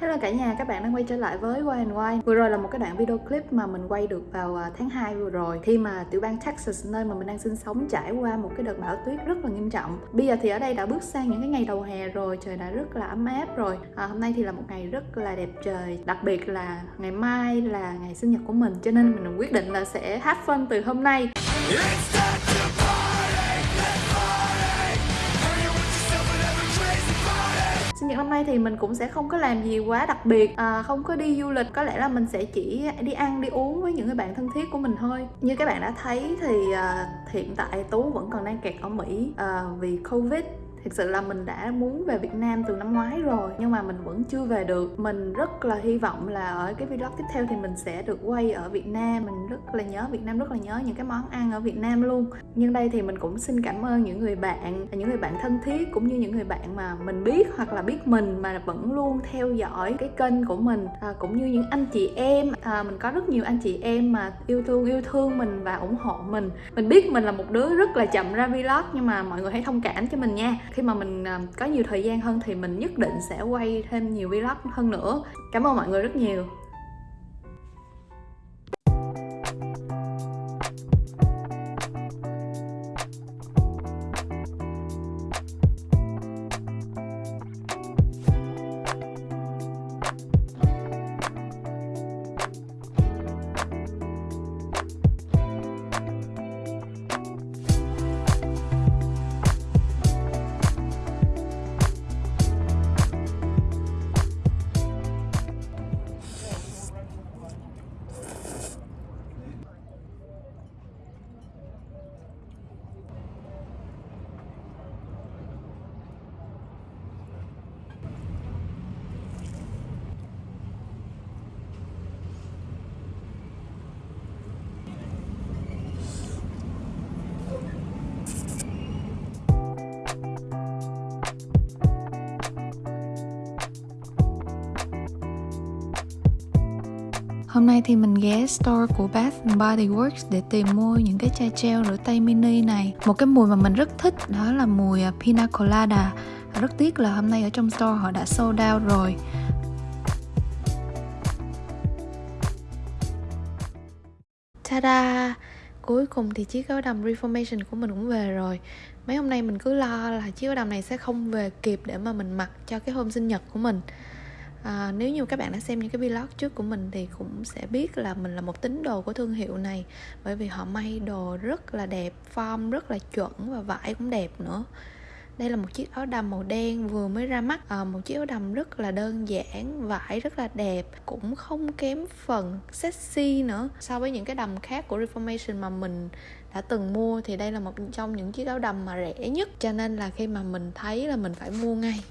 Hello cả nhà, các bạn đang quay trở lại với Why and Why. Vừa rồi là một cái đoạn video clip mà mình quay được vào à, tháng 2 vừa rồi Khi mà tiểu bang Texas nơi mà mình đang sinh sống trải qua một cái đợt bão tuyết rất là nghiêm trọng. Bây giờ thì ở đây đã bước sang những cái ngày đầu hè rồi, trời đã rất là ấm áp rồi. À, Hôm nay thì là một ngày rất là đẹp trời Đặc biệt là ngày mai là ngày sinh nhật của mình Cho nên mình quyết định là sẽ hát phân từ hôm nay. Sinh nhật năm nay thì mình cũng sẽ không có làm gì quá đặc biệt. À, Không có đi du lịch Có lẽ là mình sẽ chỉ đi ăn, đi uống với những người bạn thân thiết của mình thôi. Như các bạn đã thấy thì à, hiện tại Tú vẫn còn đang kẹt ở Mỹ à, vì Covid thực sự là mình đã muốn về Việt Nam từ năm ngoái rồi nhưng mà mình vẫn chưa về được. Mình rất là hy vọng là ở cái vlog tiếp theo thì mình sẽ được quay ở Việt Nam. Mình rất là nhớ Việt Nam rất là nhớ những cái món ăn ở Việt Nam luôn. Nhưng đây thì mình cũng xin cảm ơn những người bạn những người bạn thân thiết cũng như những người bạn mà mình biết hoặc là biết mình mà vẫn luôn theo dõi cái kênh của mình. À, cũng như những anh chị em. À, mình có rất nhiều anh chị em mà yêu thương yêu thương mình và ủng hộ mình. Mình biết mình là một đứa rất là chậm ra vlog nhưng mà mọi người hãy thông cảm cho mình nha khi mà mình à, có nhiều thời gian hơn thì mình nhất định sẽ quay thêm nhiều vlog hơn nữa. Cảm ơn mọi người rất nhiều. Hôm nay thì mình ghé store của Bath Body Works để tìm mua những cái chai gel rửa tay mini này. Một cái mùi mà mình rất thích, đó là mùi à, Pina Colada. À, rất tiếc là hôm nay ở trong store họ đã sold out rồi. Ta-da! Cuối cùng thì chiếc áo đầm Reformation của mình cũng về rồi Mấy hôm nay mình cứ lo là chiếc áo đầm này sẽ không về kịp để mà mình mặc cho cái hôm sinh nhật của mình à, nếu như các bạn đã xem những cái vlog trước của mình thì cũng sẽ biết là mình là một tín đồ của thương hiệu này. Bởi vì họ may đồ rất là đẹp form rất là chuẩn và vải cũng đẹp nữa. Đây là một chiếc áo đầm màu đen vừa mới ra mắt. À, một chiếc áo đầm rất là đơn giản vải rất là đẹp cũng không kém phần sexy nữa. So với những cái đầm khác của Reformation mà mình đã từng mua thì đây là một trong những chiếc áo đầm mà rẻ nhất. Cho nên là khi mà mình thấy là mình phải mua ngay.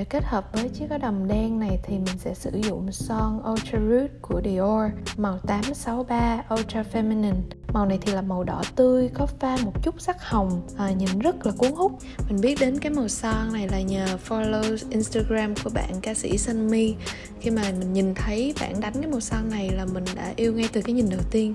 Để kết hợp với chiếc áo đầm đen này thì mình sẽ sử dụng son Ultra Root của Dior màu 863 Ultra Feminine. Màu này thì là màu đỏ tươi có pha một chút sắc hồng à, nhìn rất là cuốn hút. Mình biết đến cái màu son này là nhờ follow Instagram của bạn ca sĩ Sunmi khi mà mình nhìn thấy bạn đánh cái màu son này là mình đã yêu ngay từ cái nhìn đầu tiên.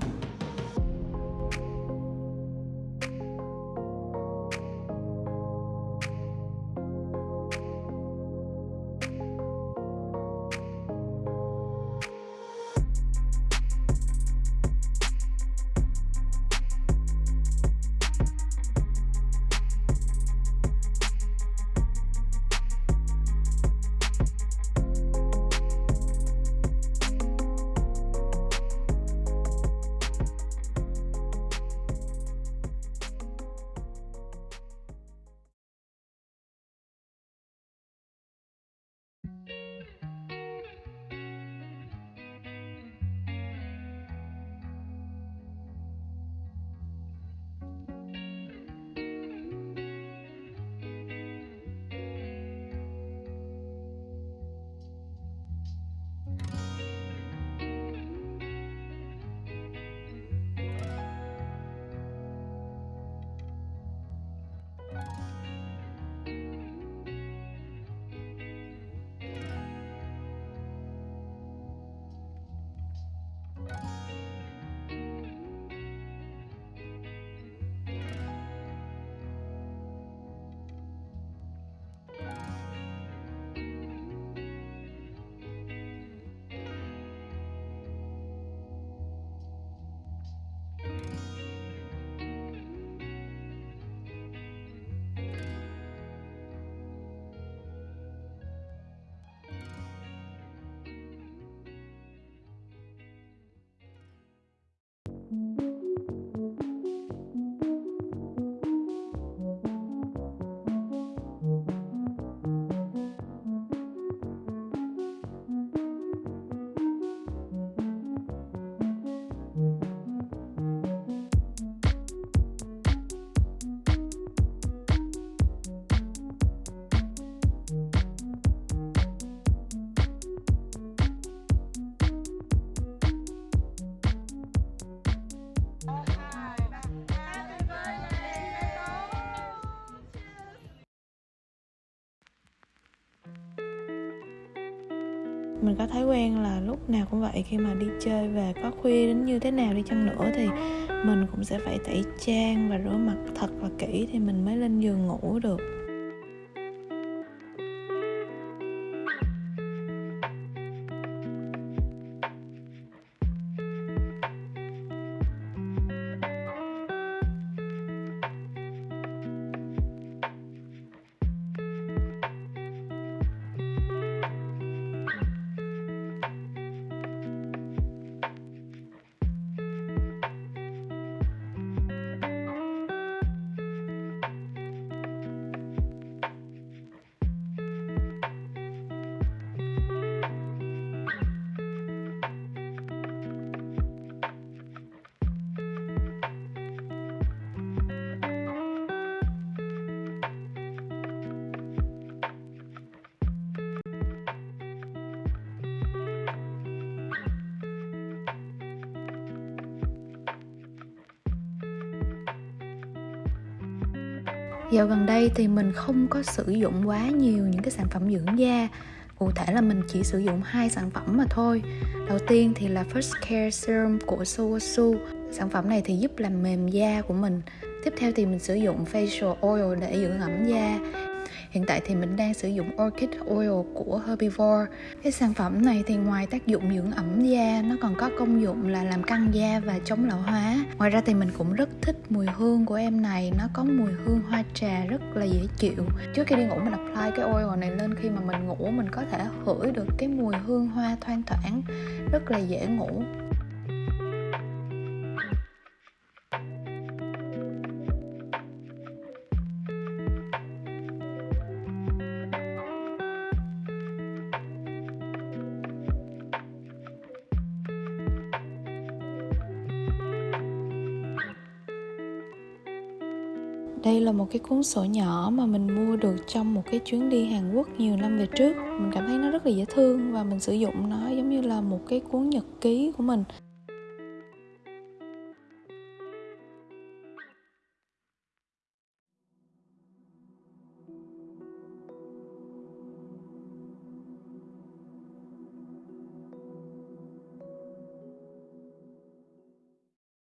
Mình có thói quen là lúc nào cũng vậy, khi mà đi chơi về có khuya đến như thế nào đi chăng nữa thì mình cũng sẽ phải tẩy trang và rửa mặt thật là kỹ thì mình mới lên giường ngủ được. Dạo gần đây thì mình không có sử dụng quá nhiều những cái sản phẩm dưỡng da. Cụ thể là mình chỉ sử dụng hai sản phẩm mà thôi. Đầu tiên thì là First Care Serum của Sowasu Sản phẩm này thì giúp làm mềm da của mình. Tiếp theo thì mình sử dụng Facial Oil để dưỡng ẩm da. Hiện tại thì mình đang sử dụng Orchid Oil của Herbivore. Cái sản phẩm này thì ngoài tác dụng dưỡng ẩm da, nó còn có công dụng là làm căng da và chống lão hóa. Ngoài ra thì mình cũng rất thích mùi hương của em này, nó có mùi hương hoa trà rất là dễ chịu. Trước khi đi ngủ mình apply cái oil này lên khi mà mình ngủ mình có thể hửi được cái mùi hương hoa thoang thoảng rất là dễ ngủ đây là một cái cuốn sổ nhỏ mà mình mua được trong một cái chuyến đi Hàn Quốc nhiều năm về trước. Mình cảm thấy nó rất là dễ thương và mình sử dụng nó giống như là một cái cuốn nhật ký của mình.